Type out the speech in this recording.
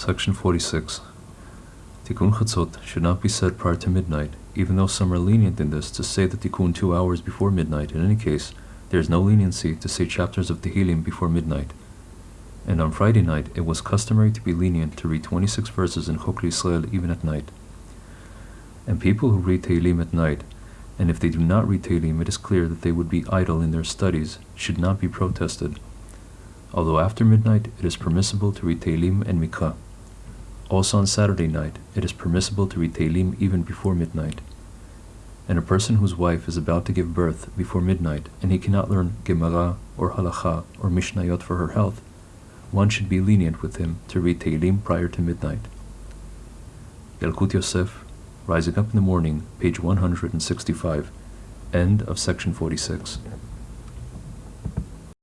Section 46. Tikkun Chatzot should not be said prior to midnight, even though some are lenient in this to say the Tikkun two hours before midnight. In any case, there is no leniency to say chapters of Tehillim before midnight. And on Friday night, it was customary to be lenient to read 26 verses in Chok Israel even at night. And people who read Tehillim at night, and if they do not read Tehillim, it is clear that they would be idle in their studies, should not be protested. Although after midnight, it is permissible to read Tehillim and Mikra. Also on Saturday night, it is permissible to read Tehillim even before midnight. And a person whose wife is about to give birth before midnight, and he cannot learn Gemara or Halacha or Mishnayot for her health, one should be lenient with him to read Tehillim prior to midnight. Yalkut Yosef, Rising Up in the Morning, page 165, end of section 46.